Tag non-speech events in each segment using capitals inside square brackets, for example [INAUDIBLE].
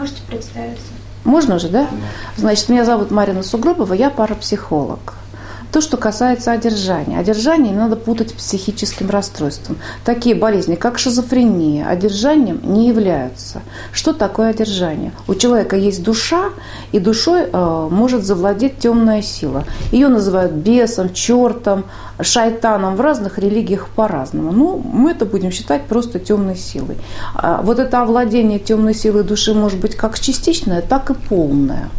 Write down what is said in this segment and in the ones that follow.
Можете представиться? Можно же, да? Значит, меня зовут Марина Сугробова, я парапсихолог. То, что касается одержания. Одержание не надо путать с психическим расстройством. Такие болезни, как шизофрения, одержанием не являются. Что такое одержание? У человека есть душа, и душой э, может завладеть темная сила. Ее называют бесом, чертом, шайтаном в разных религиях по-разному. Ну, мы это будем считать просто темной силой. А вот это овладение темной силой души может быть как частичное, так и полное.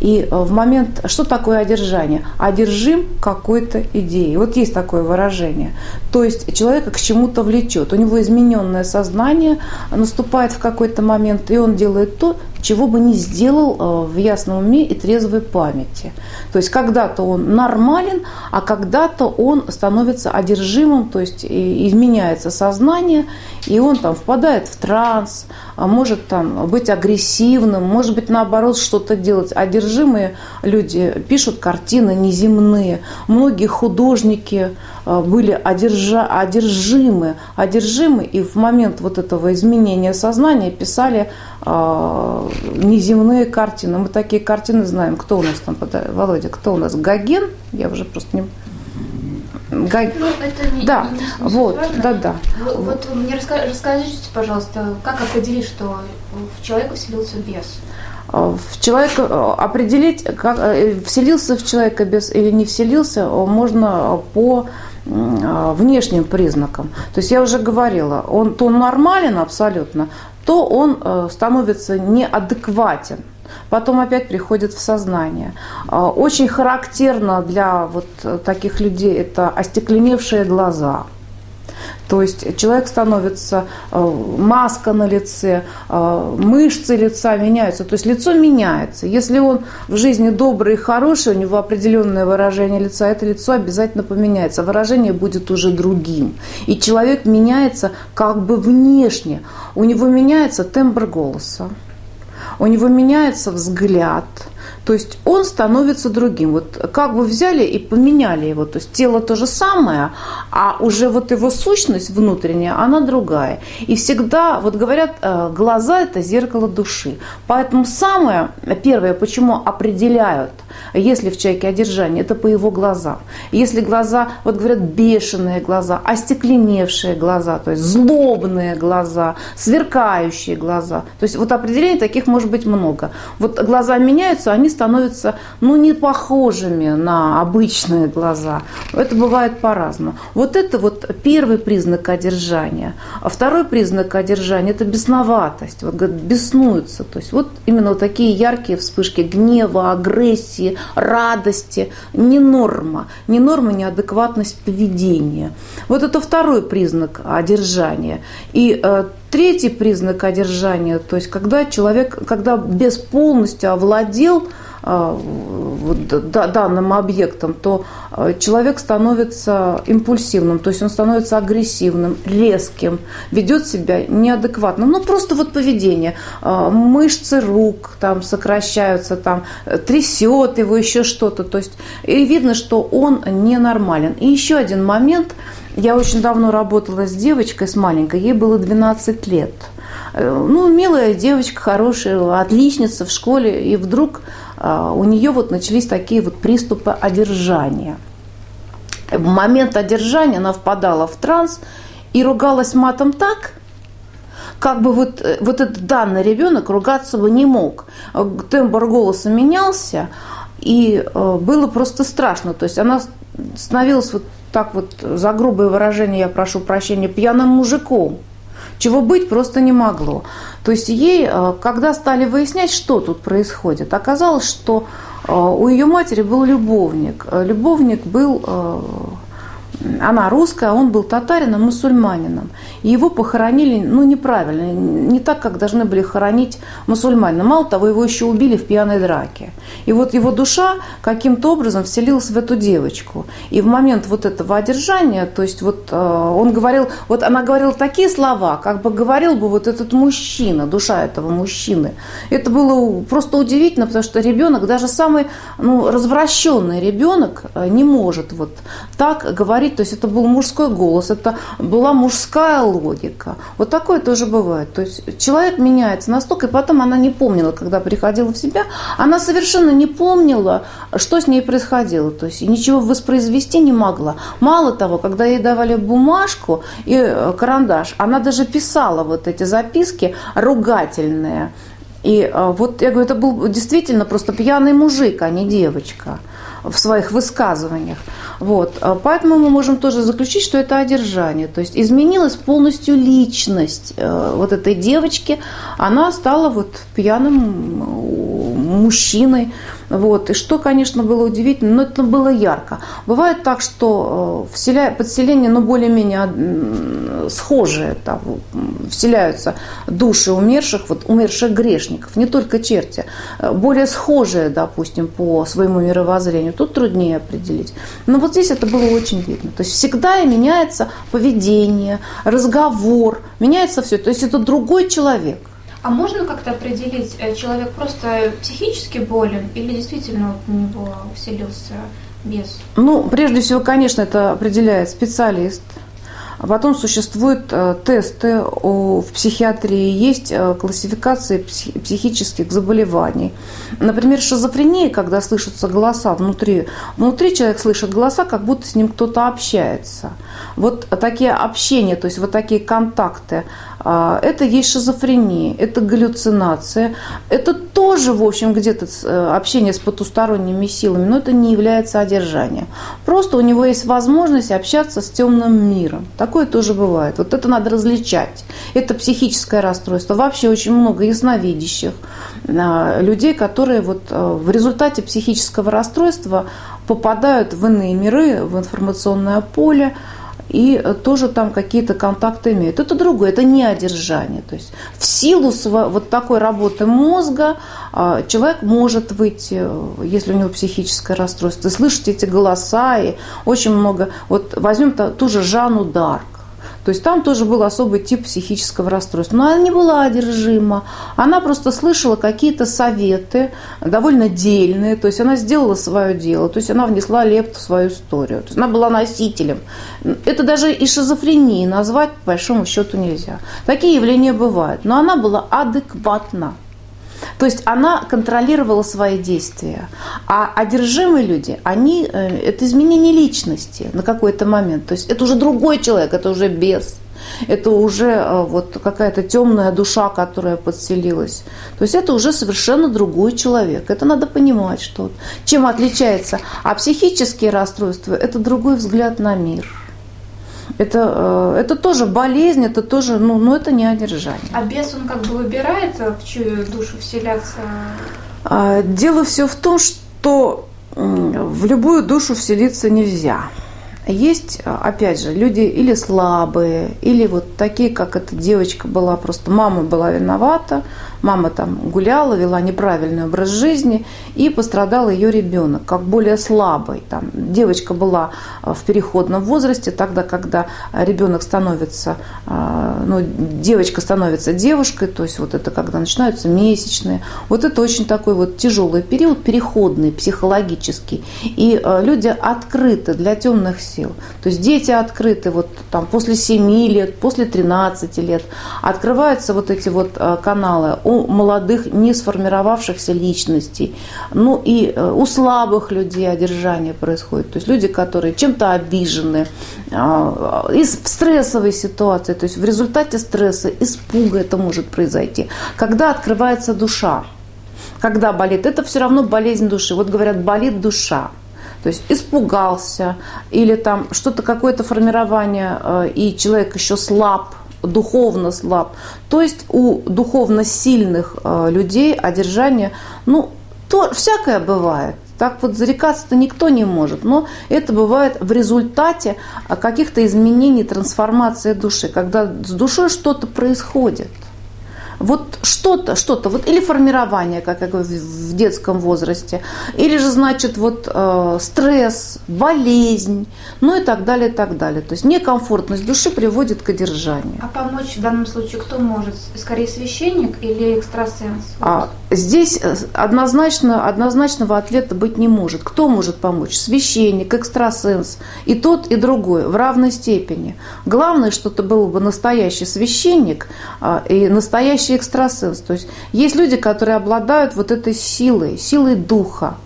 И э, в момент, что такое одержание? Одержим какой-то идеей. Вот есть такое выражение. То есть человека к чему-то влечет. У него измененное сознание наступает в какой-то момент, и он делает то, чего бы не сделал э, в ясном уме и трезвой памяти. То есть когда-то он нормален, а когда-то он становится одержимым, то есть изменяется сознание, и он там впадает в транс, а может там быть агрессивным, может быть наоборот что-то делать. Одержимые люди пишут картины неземные. Многие художники э, были одержа, одержимы, одержимы, и в момент вот этого изменения сознания писали неземные картины. Мы такие картины знаем. Кто у нас там, Володя, кто у нас? Гоген? Я уже просто не... Гаг... Ну, это не, да, не, не вот, важно. да, да. Вот, вот мне расскажите, пожалуйста, как определить, что в человека вселился бес? В человека определить, как, э, вселился в человека бес или не вселился, можно по внешним признакам. То есть я уже говорила, он то нормален абсолютно, то он э, становится неадекватен. Потом опять приходит в сознание. Очень характерно для вот таких людей это остекленевшие глаза – то есть человек становится, э, маска на лице, э, мышцы лица меняются. То есть лицо меняется. Если он в жизни добрый и хороший, у него определенное выражение лица, это лицо обязательно поменяется. Выражение будет уже другим. И человек меняется как бы внешне. У него меняется тембр голоса. У него меняется взгляд – то есть он становится другим. Вот как бы взяли и поменяли его. То есть тело то же самое, а уже вот его сущность внутренняя, она другая. И всегда, вот говорят, э, глаза – это зеркало души. Поэтому самое первое, почему определяют, если в человеке одержание, это по его глазам. Если глаза, вот говорят, бешеные глаза, остекленевшие глаза, то есть злобные глаза, сверкающие глаза. То есть вот определений таких может быть много. Вот глаза меняются, они становятся ну, не похожими на обычные глаза. Это бывает по-разному. Вот это вот первый признак одержания. А второй признак одержания – это бесноватость. Вот говорят, беснуются. То есть вот именно вот такие яркие вспышки гнева, агрессии, радости. Не норма. Не норма, неадекватность поведения. Вот это второй признак одержания. И э, Третий признак одержания, то есть когда человек, когда без полностью овладел данным объектом, то а, человек становится импульсивным, то есть он становится агрессивным, резким, ведет себя неадекватно. Ну, просто вот поведение. А, мышцы рук там сокращаются, там трясет его, еще что-то. То есть и видно, что он ненормален. И еще один момент. Я очень давно работала с девочкой, с маленькой, ей было 12 лет. Э, ну, милая девочка, хорошая, отличница в школе, и вдруг а, у нее вот начались такие вот приступы одержания. В момент одержания она впадала в транс и ругалась матом так, как бы вот, э, вот этот данный ребенок ругаться бы не мог. Тембр голоса менялся, и э, было просто страшно. То есть она становилась вот так вот, за грубое выражение, я прошу прощения, пьяным мужиком чего быть просто не могло. То есть ей, э, когда стали выяснять, что тут происходит, оказалось, что э, у ее матери был любовник. Э, любовник был она русская, а он был татарином, мусульманином. И его похоронили, ну, неправильно, не так, как должны были хоронить мусульманина. Мало того, его еще убили в пьяной драке. И вот его душа каким-то образом вселилась в эту девочку. И в момент вот этого одержания, то есть вот э, он говорил, вот она говорила такие слова, как бы говорил бы вот этот мужчина, душа этого мужчины. Это было просто удивительно, потому что ребенок, даже самый ну, развращенный ребенок э, не может вот так говорить говорить, то есть это был мужской голос, это была мужская логика. Вот такое тоже бывает. То есть человек меняется настолько, и потом она не помнила, когда приходила в себя, она совершенно не помнила, что с ней происходило. То есть ничего воспроизвести не могла. Мало того, когда ей давали бумажку и э, карандаш, она даже писала вот эти записки ругательные. И э, вот я говорю, это был действительно просто пьяный мужик, а не девочка в своих высказываниях. Вот. А поэтому мы можем тоже заключить, что это одержание. То есть изменилась полностью личность э, вот этой девочки. Она стала вот пьяным мужчиной. Вот. И что, конечно, было удивительно, но это было ярко. Бывает так, что э, вселя... подселение, ну, более-менее схожие, там, вселяются души умерших, вот умерших грешников, не только черти, э, более схожие, допустим, по своему мировоззрению. Тут труднее определить. Но вот здесь это было очень видно. То есть всегда меняется поведение, разговор, меняется все. То есть это другой человек. А можно как-то определить, э, человек просто психически болен или действительно вот у него вселился бес? Ну, прежде всего, конечно, это определяет специалист. А потом существуют э, тесты в психиатрии, есть э, классификации психических заболеваний. Например, шизофрения, когда слышатся голоса внутри. Внутри человек слышит голоса, как будто с ним кто-то общается. Вот такие общения, то есть вот такие контакты, это есть шизофрения, это галлюцинация, это тоже, в общем, где-то э, общение с потусторонними силами, но это не является одержанием. Просто у него есть возможность общаться с темным миром. Такое тоже бывает. Вот это надо различать. Это психическое расстройство. Вообще очень много ясновидящих а, людей, которые вот э, в результате психического расстройства попадают в иные миры, в информационное поле, и тоже там какие-то контакты имеют. Это другое, это не одержание. То есть в силу вот такой работы мозга а, человек может выйти, если у него психическое расстройство, и слышать эти голоса, и очень много. Вот возьмем ту же Жанну Дарк. То есть там тоже был особый тип психического расстройства. Но она не была одержима. Она просто слышала какие-то советы, довольно дельные. То есть она сделала свое дело. То есть она внесла лепту в свою историю. То есть она была носителем. Это даже и шизофренией назвать, по большому счету, нельзя. Такие явления бывают. Но она была адекватна. То есть она контролировала свои действия. А одержимые люди, они, э, это изменение личности на какой-то момент. То есть это уже другой человек, это уже без. Это уже э, вот какая-то темная душа, которая подселилась. То есть это уже совершенно другой человек. Это надо понимать, что чем отличается. А психические расстройства – это другой взгляд на мир. Это, э, это тоже болезнь, это тоже, ну, ну это не одержание. А бес, он как бы выбирает, э, в чью душу вселяться? А, дело все в том, что в любую душу вселиться нельзя. Есть, опять же, люди или слабые, или вот такие, как эта девочка была, просто мама была виновата, мама там гуляла, вела неправильный образ жизни, и пострадал ее ребенок, как более слабый. Там, девочка была э, в переходном возрасте, тогда, когда ребенок становится, э, ну, девочка становится девушкой, то есть вот это когда начинаются месячные. Вот это очень такой вот тяжелый период, переходный, психологический. И э, люди открыты для темных сил. То есть дети открыты вот там после 7 лет, после 13 лет. Открываются вот эти вот каналы у молодых, не сформировавшихся личностей. Ну и э, у слабых людей одержание происходит. То есть люди, которые чем-то обижены, а, из в стрессовой ситуации, то есть в результате стресса, испуга это может произойти. Когда открывается душа, когда болит, это все равно болезнь души. Вот говорят, болит душа. То есть испугался или там что-то, какое-то формирование, э, и человек еще слаб, духовно слаб. То есть у духовно сильных э, людей одержание, ну, то всякое бывает. Так вот зарекаться-то никто не может, но это бывает в результате э, каких-то изменений, трансформации души, когда с душой что-то происходит. Вот что-то, что-то, вот или формирование, как я говорю, в детском возрасте, или же, значит, вот э, стресс, болезнь, ну и так далее, и так далее. То есть некомфортность души приводит к одержанию. А помочь в данном случае кто может? Скорее священник или экстрасенс? А, здесь э, однозначно, однозначного ответа быть не может. Кто может помочь? Священник, экстрасенс, и тот, и другой в равной степени. Главное, что это был бы настоящий священник а, и настоящий экстрасенс. То есть есть люди, которые обладают вот этой силой, силой духа,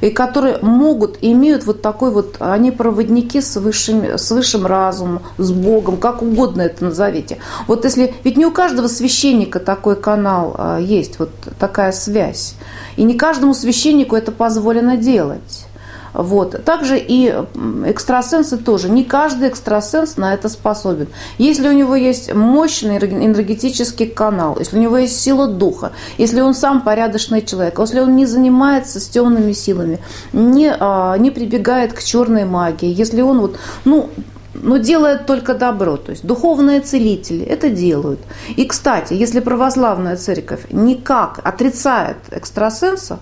и которые могут, имеют вот такой вот, они проводники с высшим, с высшим разумом, с Богом, как угодно это назовите. Вот если, ведь не у каждого священника такой канал а, есть, вот такая связь. И не каждому священнику это позволено делать. Вот. Также и экстрасенсы тоже. Не каждый экстрасенс на это способен. Если у него есть мощный энергетический канал, если у него есть сила духа, если он сам порядочный человек, если он не занимается с темными силами, не, а, не прибегает к черной магии, если он вот, ну, но делает только добро. То есть духовные целители это делают. И, кстати, если православная церковь никак отрицает экстрасенса,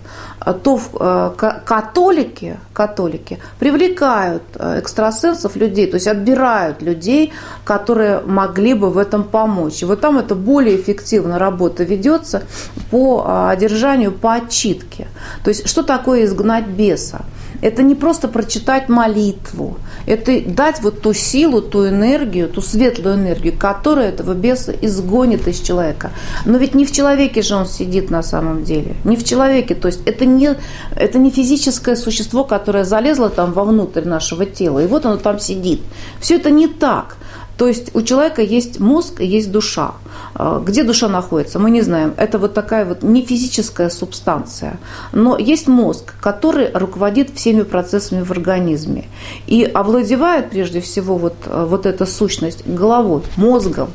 то э, католики, католики привлекают э, экстрасенсов людей, то есть отбирают людей, которые могли бы в этом помочь. И вот там это более эффективно работа ведется по э, одержанию, по отчитке. То есть что такое изгнать беса? Это не просто прочитать молитву, это дать вот ту силу, ту энергию, ту светлую энергию, которая этого беса изгонит из человека. Но ведь не в человеке же он сидит на самом деле, не в человеке. То есть это не, это не физическое существо, которое залезло там вовнутрь нашего тела, и вот оно там сидит. Все это не так. То есть у человека есть мозг есть душа. А, где душа находится, мы не знаем. Это вот такая вот не физическая субстанция. Но есть мозг, который руководит всеми процессами в организме. И овладевает прежде всего вот, а, вот эта сущность головой, мозгом.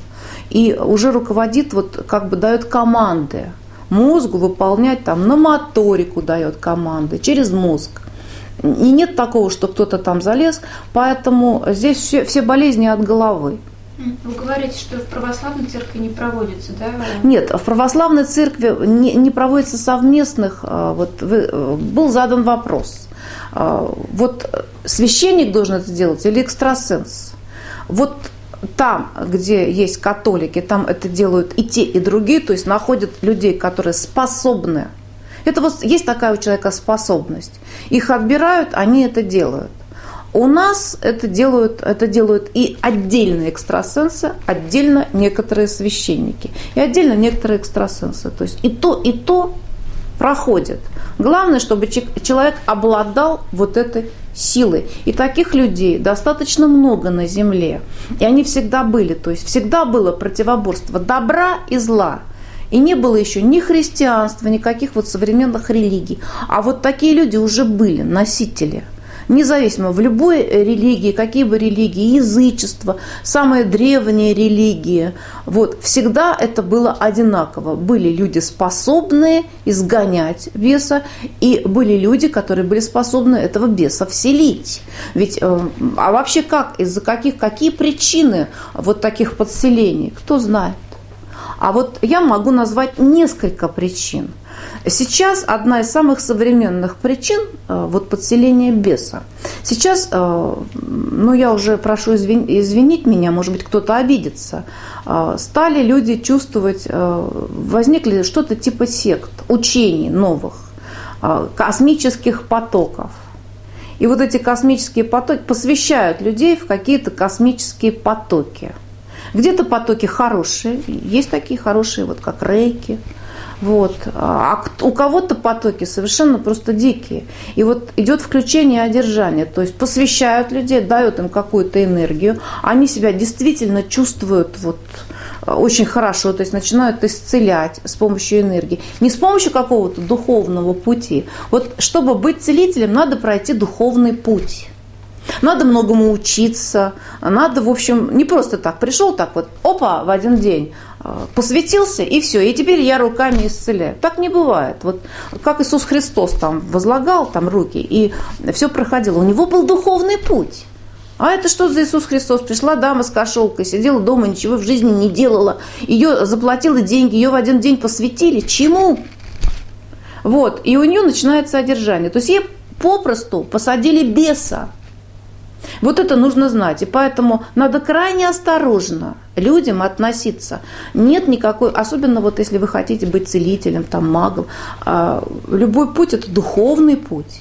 И уже руководит, вот как бы дает команды мозгу выполнять там на моторику дает команды через мозг. И нет такого, что кто-то там залез, поэтому здесь все, все болезни от головы. Вы говорите, что в православной церкви не проводится, да? Нет, в православной церкви не, не проводится совместных. А, вот вы, э, был задан вопрос. А, вот священник должен это делать или экстрасенс? Вот там, где есть католики, там это делают и те, и другие, то есть находят людей, которые способны это вот есть такая у человека способность. Их отбирают, они это делают. У нас это делают, это делают и отдельные экстрасенсы, отдельно некоторые священники, и отдельно некоторые экстрасенсы. То есть и то, и то проходит. Главное, чтобы человек обладал вот этой силой. И таких людей достаточно много на Земле. И они всегда были. То есть всегда было противоборство добра и зла – и не было еще ни христианства, никаких вот современных религий. А вот такие люди уже были, носители – независимо в любой религии, какие бы религии, язычество, самые древние религии, вот, всегда это было одинаково. Были люди способные изгонять беса, и были люди, которые были способны этого беса вселить. Ведь, э, а вообще как, из-за каких, какие причины вот таких подселений, кто знает? А вот я могу назвать несколько причин. Сейчас одна из самых современных причин э, вот подселения беса. Сейчас, э, ну я уже прошу извинить меня, может быть кто-то обидится, э, стали люди чувствовать, возникли что-то типа сект, учений новых, космических потоков. И вот эти космические потоки посвящают людей в какие-то космические потоки – где-то потоки хорошие, есть такие хорошие, вот как рейки, вот. А у кого-то потоки совершенно просто дикие. И вот идет включение одержание. То есть посвящают людей, дают им какую-то энергию. Они себя действительно чувствуют вот очень хорошо, то есть начинают исцелять с помощью энергии. Не с помощью какого-то духовного пути. Вот чтобы быть целителем, надо пройти духовный путь. Надо многому учиться, надо, в общем, не просто так пришел, так вот, опа, в один день э, посвятился, и все, и теперь я руками исцеляю. Так не бывает. Вот как Иисус Христос там возлагал там руки, и все проходило. У него был духовный путь. А это что за Иисус Христос? Пришла дама с кошелкой, сидела дома, ничего в жизни не делала. Ее заплатила деньги, ее в один день посвятили. Чему? Вот. И у нее начинается одержание. То есть ей попросту посадили беса. Вот это нужно знать. И поэтому надо крайне осторожно людям относиться. Нет никакой, особенно вот если вы хотите быть целителем, там, магом, а, любой путь – это духовный путь.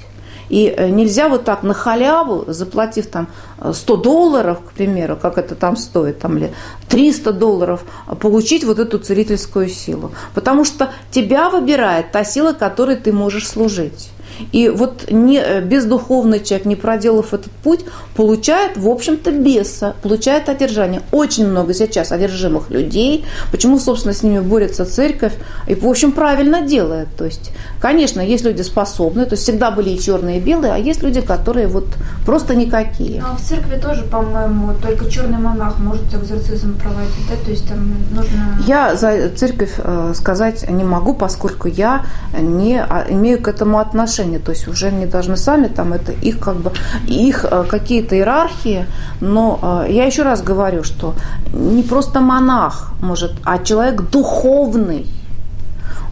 И э, нельзя вот так на халяву, заплатив там 100 долларов, к примеру, как это там стоит, там, или 300 долларов, получить вот эту целительскую силу. Потому что тебя выбирает та сила, которой ты можешь служить. И вот не, э, бездуховный человек, не проделав этот путь, получает, в общем-то, беса, получает одержание. Очень много сейчас одержимых людей. Почему, собственно, с ними борется церковь? И, в общем, правильно делает. То есть, конечно, есть люди способные, то есть всегда были и черные, и белые, а есть люди, которые вот просто никакие. Ну, а в церкви тоже, по-моему, только черный монах может экзорцизм проводить, да? То есть там нужно... Я за церковь э, сказать не могу, поскольку я не а, имею к этому отношения отношения, то есть уже не должны сами, там это их как бы, их э, какие-то иерархии, но э, я еще раз говорю, что не просто монах может, а человек духовный,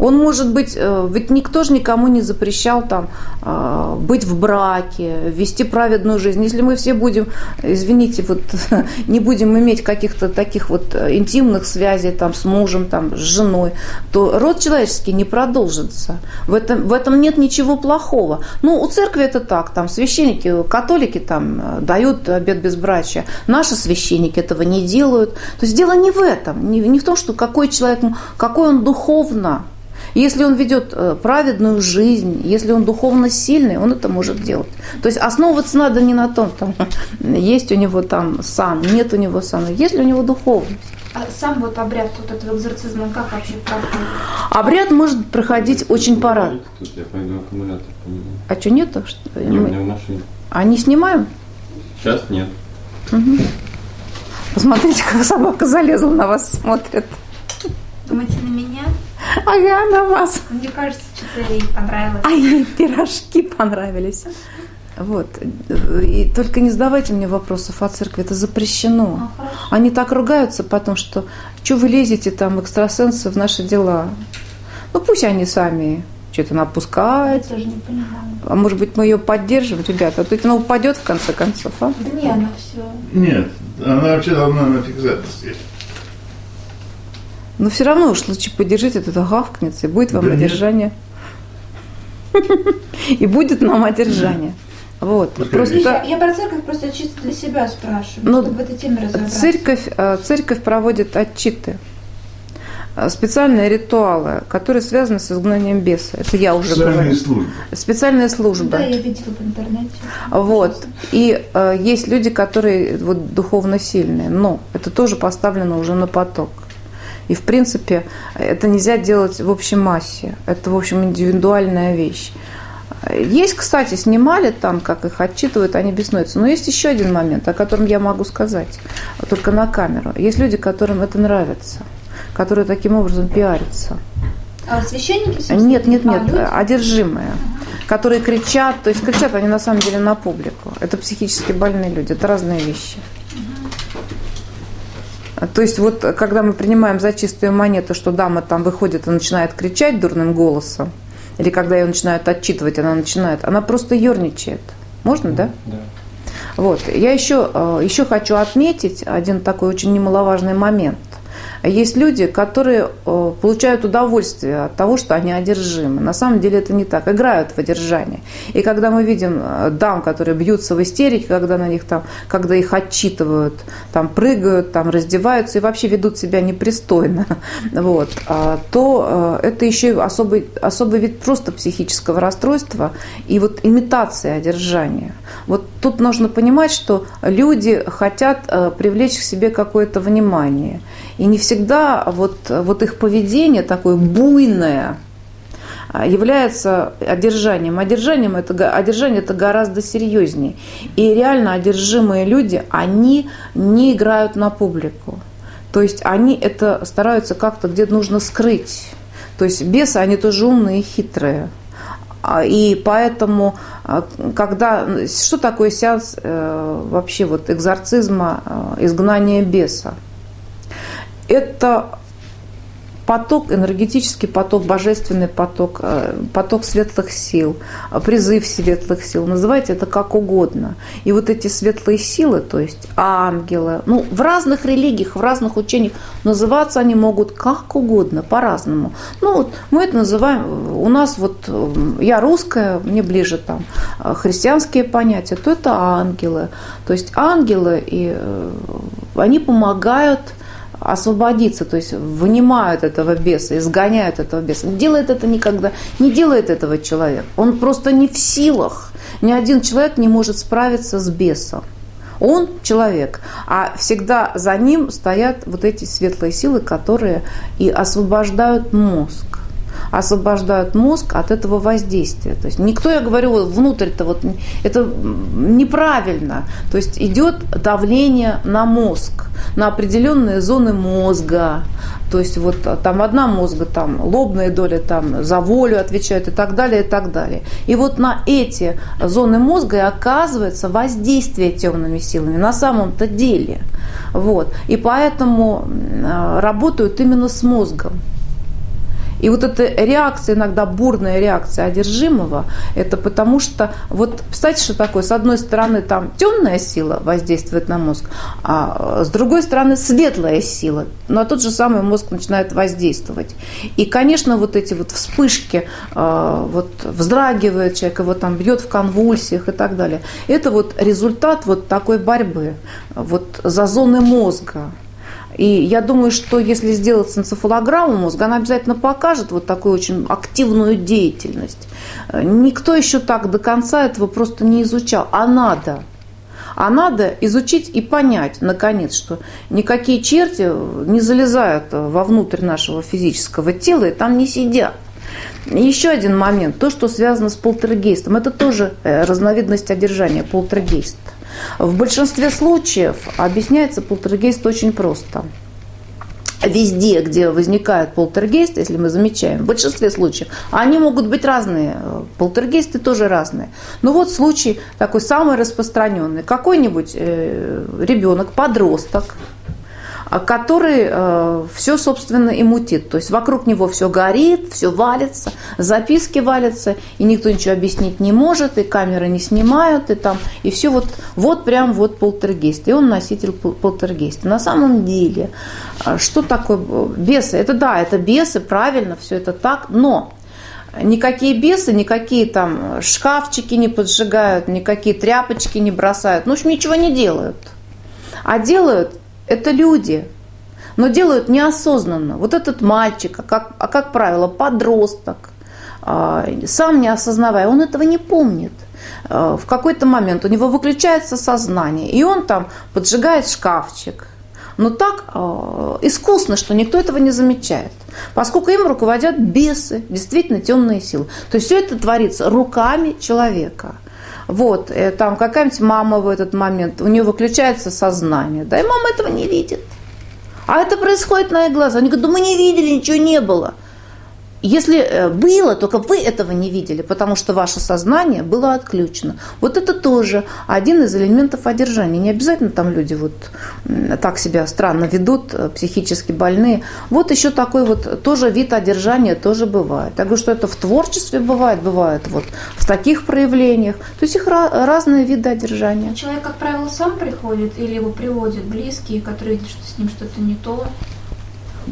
он может быть, э, ведь никто же никому не запрещал там э, быть в браке, вести праведную жизнь. Если мы все будем, извините, вот [LAUGHS] не будем иметь каких-то таких вот интимных связей там с мужем, там, с женой, то род человеческий не продолжится. В этом, в этом нет ничего плохого. Ну, у церкви это так, там священники, католики там э, дают обед безбрачия. Наши священники этого не делают. То есть дело не в этом, не, не в том, что какой человек, какой он духовно, если он ведет э, праведную жизнь, если он духовно сильный, он это может делать. То есть основываться надо не на том, там, [LAUGHS] есть у него там сан, нет у него сана, есть ли у него духовность. А сам вот обряд вот этого экзорцизма как вообще проходит? Обряд может проходить очень пора. Я пойду аккумулятор поменяю. А что нету? Что? Не, у меня в машине. А не снимаем? Сейчас нет. Посмотрите, как собака залезла на вас, смотрит. Думаете, на меня? Ага, на вас. Мне кажется, что-то ей понравилось. А ей пирожки понравились. Вот. И только не задавайте мне вопросов о церкви, это запрещено. А, хорошо. Они так ругаются потом, что что вы лезете там, экстрасенсы, в наши дела. Ну пусть они сами что-то Я напускают. тоже не понимаю. А может быть, мы ее поддержим, ребята? А то она упадет в конце концов, а? Да не, она все. Нет, она вообще должна на сесть. Но все равно уж лучше поддержите, это гавкнется, и будет вам Да одержание. И будет нам одержание. Вот. Пускай Просто Я, я про церковь просто чисто для себя спрашиваю, Ну, чтобы в этой теме разобраться. Церковь, э, церковь проводит отчиты, э, специальные ритуалы, которые связаны с изгнанием беса. Это я уже Социальные говорю. службы. Специальные службы. Да, я видела в интернете. Вот. И э, есть люди, которые вот, духовно сильные, но это тоже поставлено уже на поток. И, в принципе, это нельзя делать в общей массе. Это, в общем, индивидуальная вещь. Есть, кстати, снимали там, как их отчитывают, они беснуются. Но есть еще один момент, о котором я могу сказать, только на камеру. Есть люди, которым это нравится, которые таким образом пиарятся. А священники Нет, нет, нет, А, одержимые, которые кричат, то есть кричат они на самом деле на публику. Это психически больные люди, это разные вещи. А, То есть вот когда мы принимаем за чистую монету, что дама там выходит и начинает кричать дурным голосом, или когда ее начинают отчитывать, она начинает, она просто ерничает. Можно, да? Да. Вот. Я еще, э, еще хочу отметить один такой очень немаловажный момент. Есть люди, которые э, получают удовольствие от того, что они одержимы. На самом деле это не так. Играют в одержание. И когда мы видим э, дам, которые бьются в истерике, когда на них там, когда их отчитывают, там прыгают, там раздеваются и вообще ведут себя непристойно, [LAUGHS] вот, а, то э, это еще особый, особый вид просто психического расстройства и вот имитация одержания. Вот тут нужно понимать, что люди хотят привлечь к себе какое-то внимание. И не всегда вот, вот их поведение такое буйное а, является одержанием. Одержанием это, одержание это гораздо серьезнее. И реально одержимые люди, они не играют на публику. То есть они это стараются как-то где-то нужно скрыть. То есть бесы, они тоже умные и хитрые. А, и поэтому, а, когда... Что такое сеанс э, вообще вот экзорцизма, э, изгнания беса? Это поток, энергетический поток, божественный поток, э, поток светлых сил, призыв светлых сил, называйте это как угодно. И вот эти светлые силы, то есть ангелы, ну, в разных религиях, в разных учениях называться они могут как угодно, по-разному. Ну, вот мы это называем, у нас вот, э, я русская, мне ближе там э, христианские понятия, то это ангелы. То есть ангелы, и они помогают освободиться, то есть вынимают этого беса, изгоняют этого беса. Делает это никогда, не делает этого человек. Он просто не в силах. Ни один человек не может справиться с бесом. Он человек, а всегда за ним стоят вот эти светлые силы, которые и освобождают мозг освобождают мозг от этого воздействия. То есть никто, я говорю, внутрь-то вот это неправильно. То есть идет давление на мозг, на определенные зоны мозга. То есть вот там одна мозга, там лобная доля там за волю отвечает и так далее, и так далее. И вот на эти зоны мозга и оказывается воздействие темными силами на самом-то деле. Вот. И поэтому работают именно с мозгом. И вот эта реакция, иногда бурная реакция одержимого, это потому что, вот представьте, что такое, с одной стороны там темная сила воздействует на мозг, а с другой стороны светлая сила, на тот же самый мозг начинает воздействовать. И, конечно, вот эти вот вспышки, а, вот вздрагивает человек, его там бьет в конвульсиях и так далее, это вот результат вот такой борьбы вот за зоны мозга. И я думаю, что если сделать энцефалограмму мозга, она обязательно покажет вот такую очень активную деятельность. Никто еще так до конца этого просто не изучал. А надо. А надо изучить и понять, наконец, что никакие черти не залезают вовнутрь нашего физического тела и там не сидят. Еще один момент, то, что связано с полтергейстом, это тоже э, разновидность одержания, полтергейст. В большинстве случаев объясняется полтергейст очень просто. Везде, где возникает полтергейст, если мы замечаем, в большинстве случаев, они могут быть разные, полтергейсты тоже разные. Но вот случай такой самый распространенный. Какой-нибудь э, ребенок, подросток, который э, все, собственно, и мутит. То есть вокруг него все горит, все валится, записки валятся, и никто ничего объяснить не может, и камеры не снимают, и там, и все вот, вот прям вот полтергейст. И он носитель полтергейста. На самом деле, э, что такое бесы? Это да, это бесы, правильно, все это так, но Никакие бесы, никакие там шкафчики не поджигают, никакие тряпочки не бросают. Ну, в общем, ничего не делают. А делают это люди, но делают неосознанно. Вот этот мальчик, а как, а как правило, подросток, а, сам не осознавая, он этого не помнит. А, в какой-то момент у него выключается сознание, и он там поджигает шкафчик. Но так а, искусно, что никто этого не замечает. Поскольку им руководят бесы, действительно темные силы. То есть все это творится руками человека – вот, э, там какая-нибудь мама в этот момент, у нее выключается сознание, да, и мама этого не видит. А это происходит на их глазах. Они говорят, да мы не видели, ничего не было. Если э, было, только вы этого не видели, потому что ваше сознание было отключено. Вот это тоже один из элементов одержания. Не обязательно там люди вот так себя странно ведут, э, психически больные. Вот еще такой вот тоже вид одержания тоже бывает. Я говорю, что это в творчестве бывает, бывает вот в таких проявлениях. То есть их разные виды одержания. Человек, как правило, сам приходит или его приводят близкие, которые видят, что с ним что-то не то.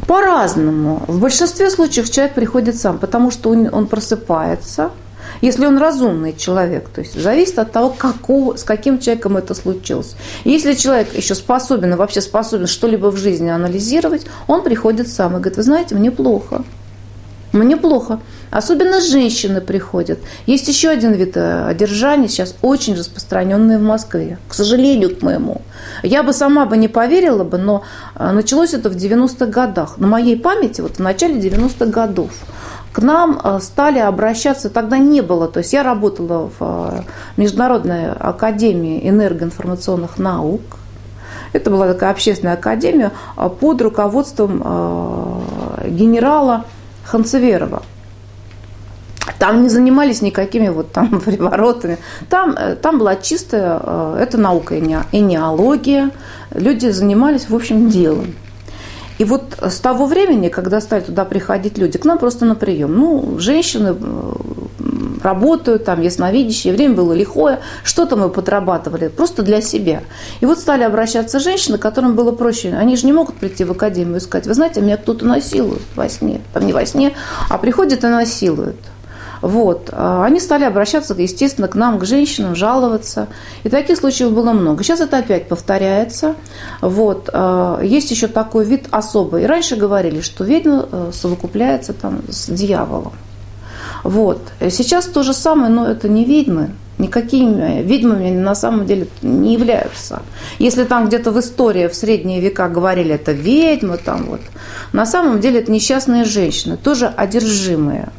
По-разному. В большинстве случаев человек приходит сам, потому что он, он просыпается, если он разумный человек, то есть зависит от того, какого, с каким человеком это случилось. Если человек еще способен, вообще способен что-либо в жизни анализировать, он приходит сам и говорит, вы знаете, мне плохо. Мне плохо. Особенно женщины приходят. Есть еще один вид э, одержания, сейчас очень распространенный в Москве. К сожалению, к моему. Я бы сама бы не поверила бы, но э, началось это в 90-х годах. На моей памяти, вот в начале 90-х годов к нам э, стали обращаться, тогда не было, то есть я работала в Международной академии энергоинформационных наук, это была такая общественная академия под руководством генерала Ханцеверова. Там не занимались никакими вот там [LAUGHS] приворотами. Там, э, там была чистая, э, это наука и неология. Люди занимались, в общем, делом. И вот с того времени, когда стали туда приходить люди, к нам просто на прием. Ну, женщины э, работают, там ясновидящие, время было лихое, что-то мы подрабатывали просто для себя. И вот стали обращаться женщины, которым было проще. Они же не могут прийти в академию и сказать, вы знаете, меня кто-то насилует во сне. Там не во сне, а приходят и насилуют. Вот. А они стали обращаться, естественно, к нам, к женщинам, жаловаться. И таких случаев было много. Сейчас это опять повторяется. Вот. А, есть еще такой вид особый. И раньше говорили, что ведьма э, совокупляется там с дьяволом. Вот. Сейчас то же самое, но это не ведьмы. Никакими ведьмами на самом деле не являются. Если там где-то в истории в средние века говорили, это ведьмы, там вот, на самом деле это несчастные женщины, тоже одержимые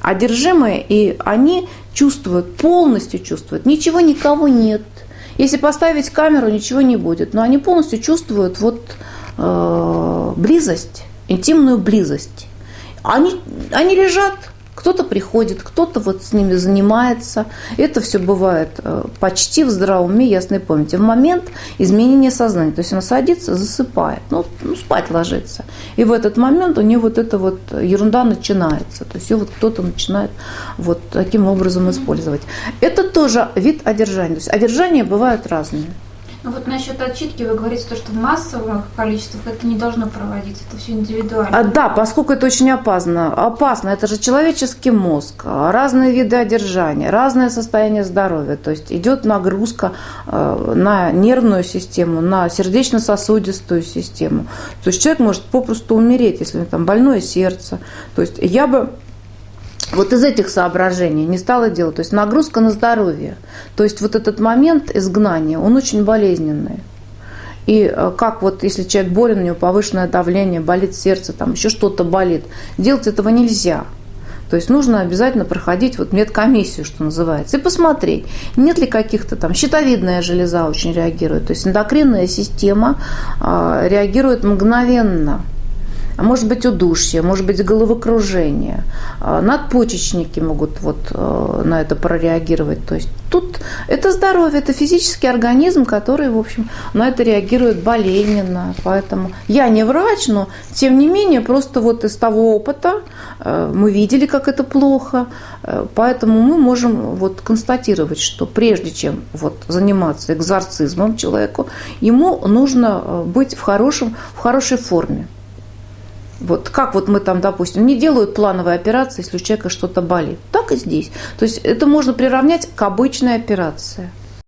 одержимые, и они чувствуют, полностью чувствуют, ничего никого нет. Если поставить камеру, ничего не будет, но они полностью чувствуют вот э, близость, интимную близость. Они, они лежат, кто-то приходит, кто-то вот с ними занимается. Это все бывает э, почти в здравом уме, ясной памяти. В момент изменения сознания. То есть она садится, засыпает, ну, ну спать ложится. И в этот момент у нее вот эта вот ерунда начинается. То есть ее вот кто-то начинает вот таким образом использовать. Это тоже вид одержания. То есть одержания бывают разные. Ну вот насчет отчитки вы говорите, то, что в массовых количествах это не должно проводиться, это все индивидуально. А, да, поскольку это очень опасно. Опасно, это же человеческий мозг, разные виды одержания, разное состояние здоровья. То есть идет нагрузка э, на нервную систему, на сердечно-сосудистую систему. То есть человек может попросту умереть, если у него там больное сердце. То есть я бы вот из этих соображений не стала делать. То есть нагрузка на здоровье. То есть вот этот момент изгнания, он очень болезненный. И э, как вот, если человек болен, у него повышенное давление, болит сердце, там еще что-то болит, делать этого нельзя. То есть нужно обязательно проходить вот медкомиссию, что называется, и посмотреть, нет ли каких-то там, щитовидная железа очень реагирует, то есть эндокринная система э, реагирует мгновенно – а может быть удушье, может быть головокружение. А надпочечники могут вот э, на это прореагировать. То есть тут это здоровье, это физический организм, который, в общем, на это реагирует болезненно. Поэтому я не врач, но тем не менее, просто вот из того опыта э, мы видели, как это плохо. Э, поэтому мы можем вот констатировать, что прежде чем вот заниматься экзорцизмом человеку, ему нужно быть в, хорошем, в хорошей форме. Вот как вот мы там, допустим, не делают плановые операции, если у человека что-то болит. Так и здесь. То есть это можно приравнять к обычной операции.